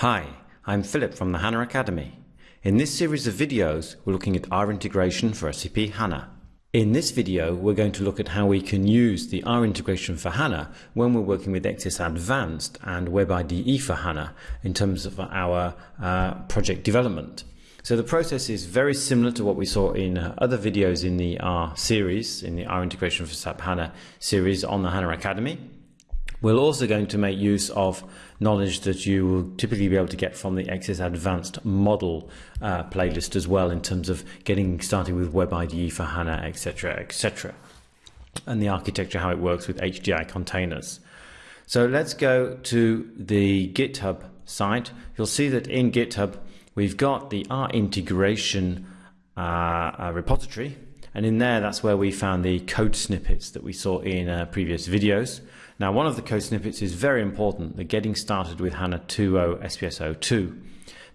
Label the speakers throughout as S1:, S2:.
S1: Hi, I'm Philip from the HANA Academy. In this series of videos, we're looking at R integration for SAP HANA. In this video, we're going to look at how we can use the R integration for HANA when we're working with XS Advanced and Web IDE for HANA in terms of our uh, project development. So the process is very similar to what we saw in uh, other videos in the R series, in the R integration for SAP HANA series on the HANA Academy. We're also going to make use of knowledge that you will typically be able to get from the XS Advanced model uh, playlist as well in terms of getting started with Web IDE for HANA, etc., etc. And the architecture, how it works with HDI containers. So let's go to the GitHub site. You'll see that in GitHub, we've got the R integration uh, uh, repository. And in there, that's where we found the code snippets that we saw in uh, previous videos. Now, one of the code snippets is very important, the getting started with HANA 2.0 SPS 02,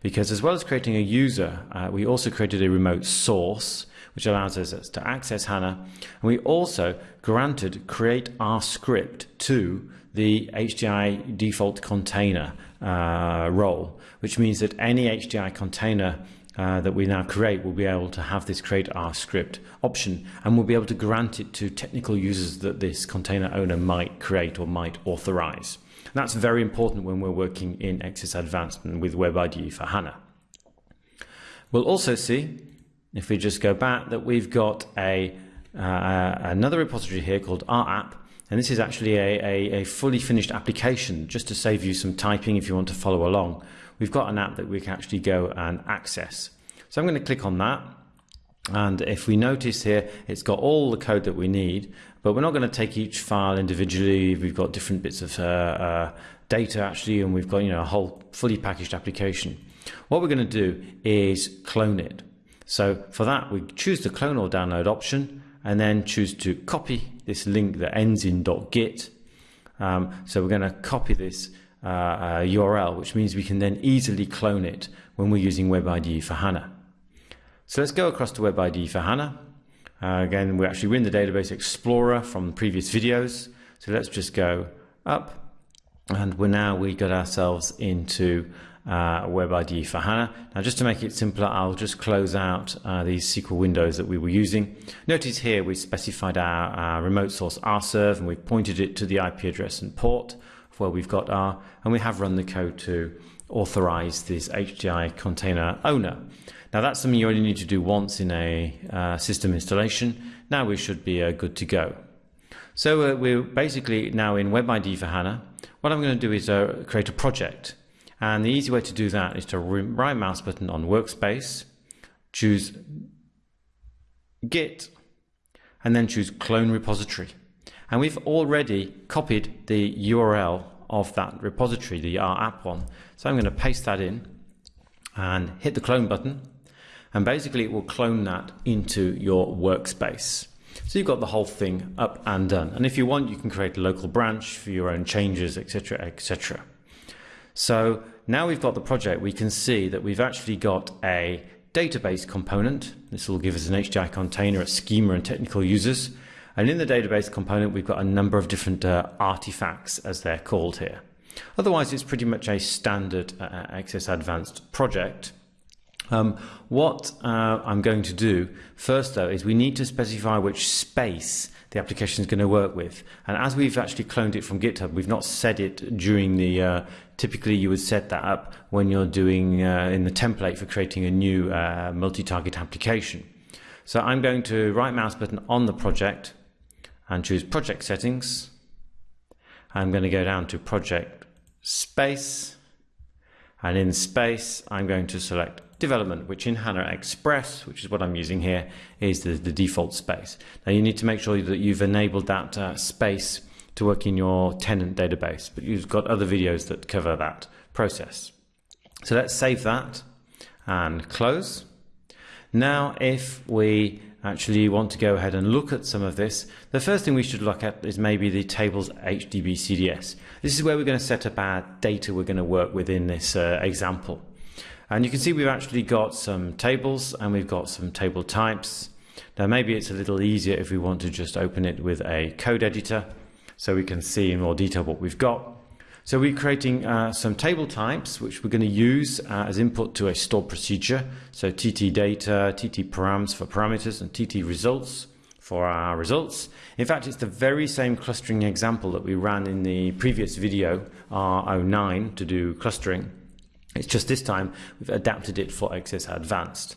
S1: because as well as creating a user, uh, we also created a remote source, which allows us to access HANA. And we also granted create R script to the HDI default container uh, role, which means that any HDI container uh, that we now create will be able to have this create R script option and we'll be able to grant it to technical users that this container owner might create or might authorize. And that's very important when we're working in XS Advanced and with Web IDE for HANA. We'll also see, if we just go back, that we've got a uh, another repository here called RApp and this is actually a, a, a fully finished application just to save you some typing if you want to follow along we've got an app that we can actually go and access. So I'm going to click on that. And if we notice here, it's got all the code that we need, but we're not going to take each file individually. We've got different bits of uh, uh, data actually, and we've got you know a whole fully packaged application. What we're going to do is clone it. So for that, we choose the clone or download option, and then choose to copy this link that ends in .git. Um, so we're going to copy this uh, URL, which means we can then easily clone it when we're using Web IDE for HANA. So let's go across to Web IDE for HANA. Uh, again, we're actually in the Database Explorer from previous videos. So let's just go up and we're now we got ourselves into uh, Web IDE for HANA. Now just to make it simpler, I'll just close out uh, these SQL windows that we were using. Notice here we specified our, our remote source rserve and we've pointed it to the IP address and port where we've got R, and we have run the code to authorize this HDI container owner. Now that's something you only need to do once in a uh, system installation. Now we should be uh, good to go. So uh, we're basically now in Web IDE for HANA. What I'm going to do is uh, create a project. And the easy way to do that is to right mouse button on workspace, choose Git, and then choose clone repository. And we've already copied the URL of that repository, the R app one. So I'm going to paste that in and hit the clone button. And basically it will clone that into your workspace. So you've got the whole thing up and done. And if you want, you can create a local branch for your own changes, etc., etc. So now we've got the project, we can see that we've actually got a database component. This will give us an HDI container, a schema and technical users. And in the database component, we've got a number of different uh, artifacts, as they're called here. Otherwise, it's pretty much a standard uh, XS Advanced project. Um, what uh, I'm going to do first, though, is we need to specify which space the application is going to work with. And as we've actually cloned it from GitHub, we've not set it during the, uh, typically you would set that up when you're doing uh, in the template for creating a new uh, multi-target application. So I'm going to right mouse button on the project, and choose project settings. I'm going to go down to project space and in space I'm going to select development which in HANA Express which is what I'm using here is the, the default space. Now you need to make sure that you've enabled that uh, space to work in your tenant database but you've got other videos that cover that process. So let's save that and close. Now if we actually want to go ahead and look at some of this, the first thing we should look at is maybe the tables HDB CDS. This is where we're going to set up our data we're going to work with in this uh, example. And you can see we've actually got some tables and we've got some table types. Now maybe it's a little easier if we want to just open it with a code editor so we can see in more detail what we've got. So we're creating uh, some table types which we're going to use uh, as input to a stored procedure. So TT data, TT params for parameters and TT results for our results. In fact, it's the very same clustering example that we ran in the previous video, R09, to do clustering. It's just this time we've adapted it for XS Advanced.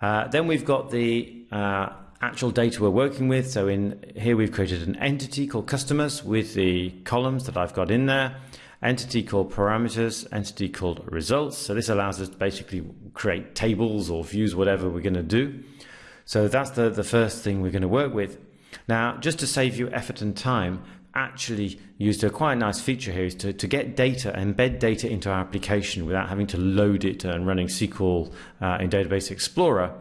S1: Uh, then we've got the uh, actual data we're working with. So in here we've created an entity called customers with the columns that I've got in there, entity called parameters, entity called results. So this allows us to basically create tables or views, whatever we're going to do. So that's the, the first thing we're going to work with. Now, just to save you effort and time, actually used a quite nice feature here is to, to get data, embed data into our application without having to load it and running SQL uh, in Database Explorer.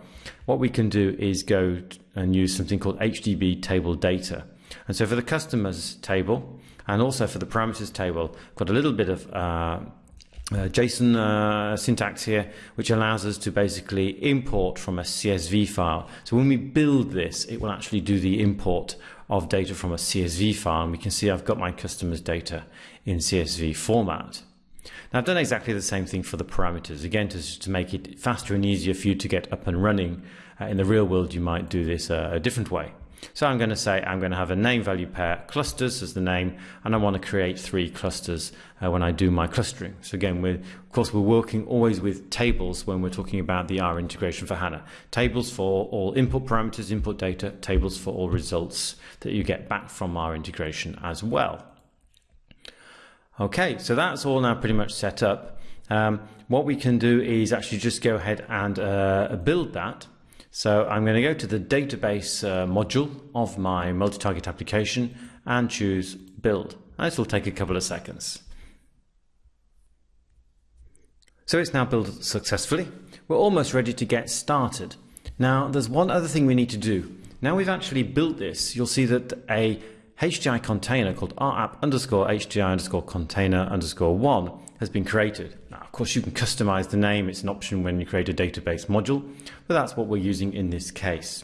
S1: What we can do is go and use something called HDB table data. And so for the customers table and also for the parameters table, got a little bit of uh, uh, JSON uh, syntax here, which allows us to basically import from a CSV file. So when we build this, it will actually do the import of data from a CSV file. And we can see I've got my customers data in CSV format. Now I've done exactly the same thing for the parameters. Again, to, to make it faster and easier for you to get up and running. Uh, in the real world, you might do this uh, a different way. So I'm going to say I'm going to have a name value pair clusters as the name, and I want to create three clusters uh, when I do my clustering. So again, we're, of course, we're working always with tables when we're talking about the R integration for HANA. Tables for all input parameters, input data, tables for all results that you get back from R integration as well. Okay, so that's all now pretty much set up. Um, what we can do is actually just go ahead and uh, build that. So I'm going to go to the database uh, module of my multi-target application and choose build. This will take a couple of seconds. So it's now built successfully. We're almost ready to get started. Now there's one other thing we need to do. Now we've actually built this, you'll see that a HDI container called rapp underscore HDI underscore container underscore one has been created. Now, of course, you can customize the name. It's an option when you create a database module, but that's what we're using in this case.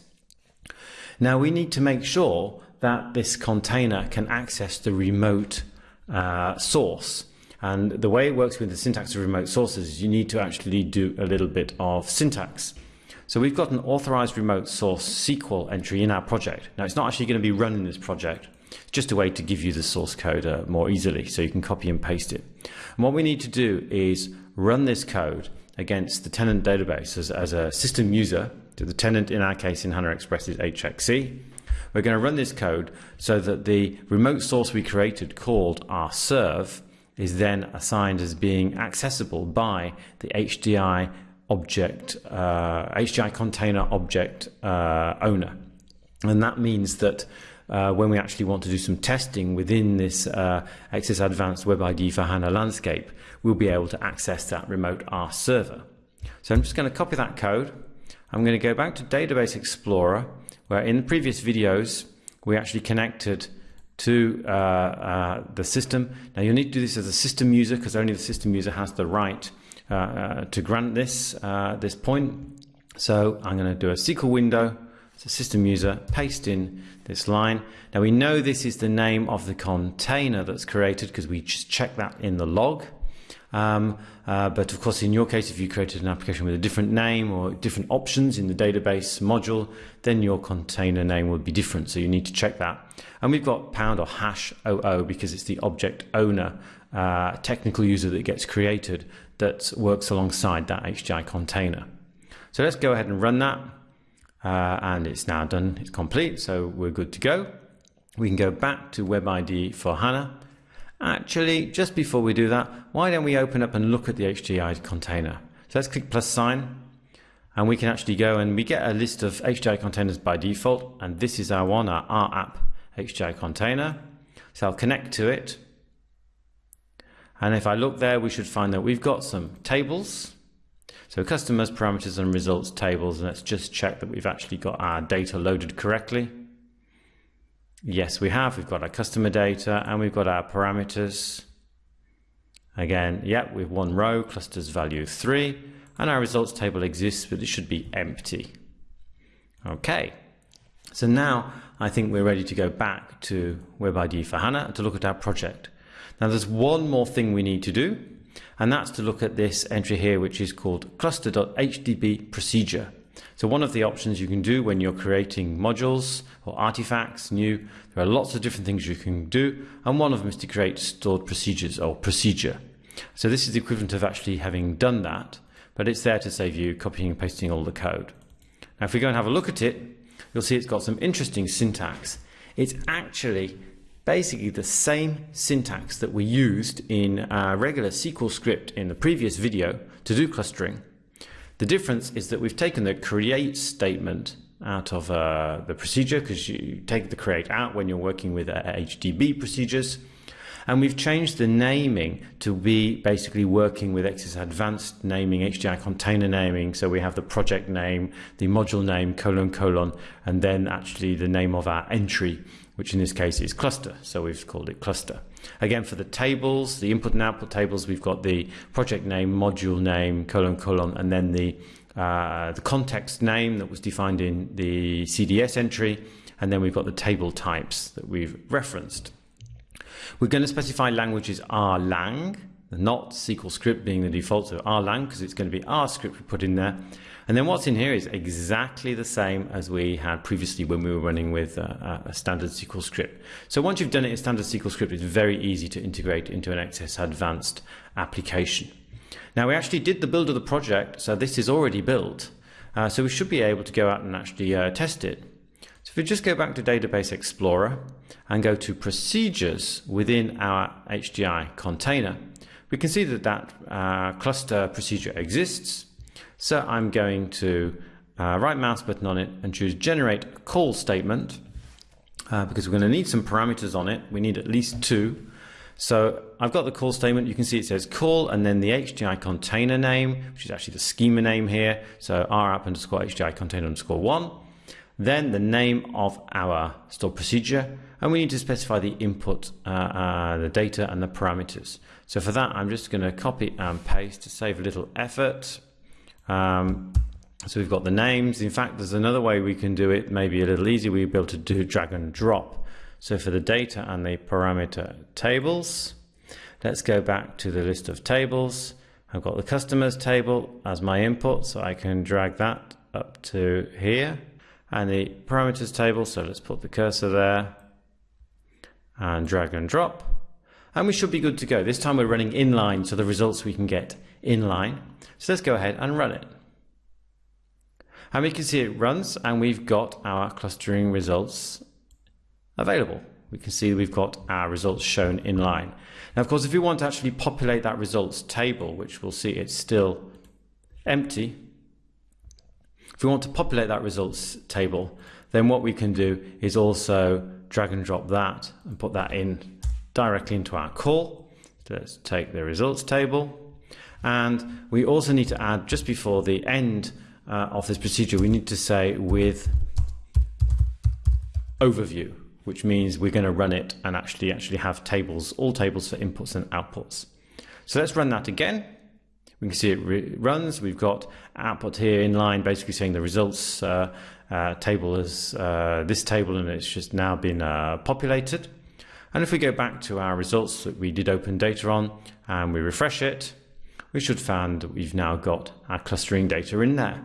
S1: Now, we need to make sure that this container can access the remote uh, source. And the way it works with the syntax of remote sources is you need to actually do a little bit of syntax. So we've got an authorized remote source SQL entry in our project. Now, it's not actually going to be run in this project. Just a way to give you the source code uh, more easily so you can copy and paste it. And what we need to do is run this code against the tenant database as, as a system user. The tenant in our case in HANA Express is HXE. We're going to run this code so that the remote source we created called rserve is then assigned as being accessible by the HDI object, uh, HDI container object uh, owner. And that means that uh, when we actually want to do some testing within this uh, XS Advanced Web IDE for HANA landscape, we'll be able to access that remote R server. So I'm just going to copy that code. I'm going to go back to Database Explorer, where in the previous videos, we actually connected to uh, uh, the system. Now you'll need to do this as a system user because only the system user has the right uh, uh to grant this, uh, this point. So I'm going to do a SQL window so system user, paste in this line. Now we know this is the name of the container that's created because we just check that in the log. Um, uh, but of course, in your case, if you created an application with a different name or different options in the database module, then your container name would be different. So you need to check that. And we've got pound or hash OO because it's the object owner uh, technical user that gets created that works alongside that HDI container. So let's go ahead and run that uh, and it's now done, it's complete, so we're good to go. We can go back to WebIDE for HANA. Actually, just before we do that, why don't we open up and look at the HDI container? So let's click plus sign, and we can actually go and we get a list of HDI containers by default, and this is our one, our rapp HDI container. So I'll connect to it. And if I look there, we should find that we've got some tables, so customers, parameters and results tables, and let's just check that we've actually got our data loaded correctly. Yes, we have. We've got our customer data and we've got our parameters. Again, yep, we've one row, clusters value three, and our results table exists, but it should be empty. Okay, so now I think we're ready to go back to WebIDE for HANA to look at our project. Now there's one more thing we need to do, and that's to look at this entry here, which is called cluster.hdb procedure. So one of the options you can do when you're creating modules or artifacts new, there are lots of different things you can do, and one of them is to create stored procedures or procedure. So this is the equivalent of actually having done that, but it's there to save you copying and pasting all the code. Now if we go and have a look at it, you'll see it's got some interesting syntax. It's actually basically the same syntax that we used in our regular SQL script in the previous video to do clustering. The difference is that we've taken the create statement out of uh, the procedure because you take the create out when you're working with uh, HDB procedures. And we've changed the naming to be basically working with XS Advanced naming, HDI container naming. So we have the project name, the module name, colon, colon, and then actually the name of our entry which in this case is cluster. So we've called it cluster. Again, for the tables, the input and output tables, we've got the project name, module name, colon, colon, and then the, uh, the context name that was defined in the CDS entry. And then we've got the table types that we've referenced. We're going to specify languages R-lang, not SQL script being the default, so R-lang, because it's going to be R script we put in there. And then what's in here is exactly the same as we had previously when we were running with a, a standard SQL script. So once you've done it in standard SQL script, it's very easy to integrate into an XS Advanced application. Now we actually did the build of the project, so this is already built. Uh, so we should be able to go out and actually uh, test it. So if we just go back to Database Explorer and go to procedures within our HDI container, we can see that that uh, cluster procedure exists. So I'm going to uh, right mouse button on it and choose generate call statement uh, because we're going to need some parameters on it. We need at least two. So I've got the call statement. You can see it says call and then the HDI container name, which is actually the schema name here. So r app underscore HDI container underscore one. Then the name of our stored procedure. And we need to specify the input, uh, uh, the data and the parameters. So for that, I'm just going to copy and paste to save a little effort. Um, so we've got the names. In fact, there's another way we can do it, maybe a little easier. We'll be able to do drag and drop. So for the data and the parameter tables, let's go back to the list of tables. I've got the customers table as my input, so I can drag that up to here. And the parameters table, so let's put the cursor there and drag and drop. And we should be good to go. This time we're running inline, so the results we can get inline. So let's go ahead and run it. And we can see it runs and we've got our clustering results available. We can see we've got our results shown in line. Now, of course, if we want to actually populate that results table, which we'll see it's still empty, if we want to populate that results table, then what we can do is also drag and drop that and put that in directly into our call. Let's take the results table and we also need to add, just before the end uh, of this procedure, we need to say with overview, which means we're going to run it and actually actually have tables, all tables for inputs and outputs. So let's run that again. We can see it runs. We've got output here in line, basically saying the results uh, uh, table is uh, this table and it's just now been uh, populated. And if we go back to our results that we did open data on and we refresh it, we should find that we've now got our clustering data in there.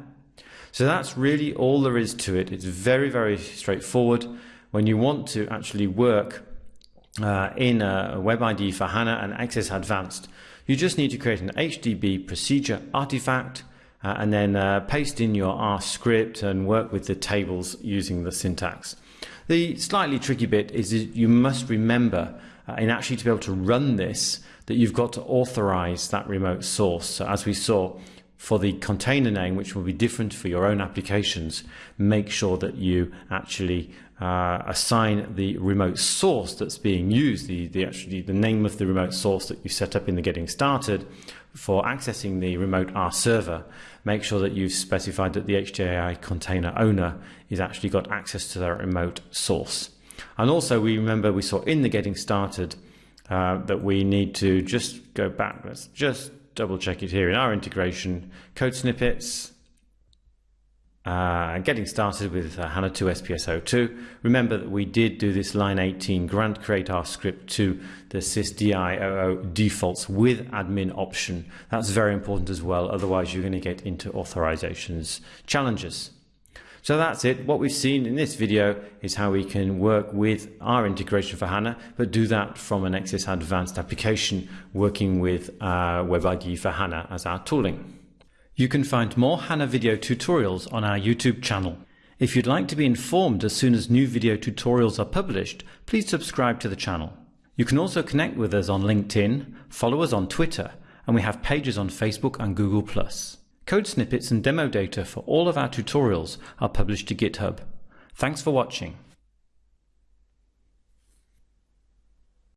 S1: So that's really all there is to it. It's very, very straightforward. When you want to actually work uh, in a web IDE for HANA and XS Advanced, you just need to create an HDB procedure artifact uh, and then uh, paste in your R script and work with the tables using the syntax. The slightly tricky bit is you must remember uh, in actually to be able to run this that you've got to authorize that remote source. So as we saw for the container name, which will be different for your own applications, make sure that you actually uh, assign the remote source that's being used, the, the actually the name of the remote source that you set up in the getting started for accessing the remote R server. Make sure that you've specified that the HDI container owner is actually got access to that remote source. And also we remember we saw in the getting started uh, that we need to just go back. Let's just double check it here in R integration code snippets. uh, getting started with uh, HANA 2 SPS02. Remember that we did do this line 18 grant create R script to the sysdioo defaults with admin option. That's very important as well, otherwise you're going to get into authorizations challenges. So that's it. What we've seen in this video is how we can work with R integration for HANA, but do that from an XS Advanced application working with uh, WebIDE for HANA as our tooling. You can find more HANA video tutorials on our YouTube channel. If you'd like to be informed as soon as new video tutorials are published, please subscribe to the channel. You can also connect with us on LinkedIn, follow us on Twitter, and we have pages on Facebook and Google+. Code snippets and demo data for all of our tutorials are published to GitHub. Thanks for watching.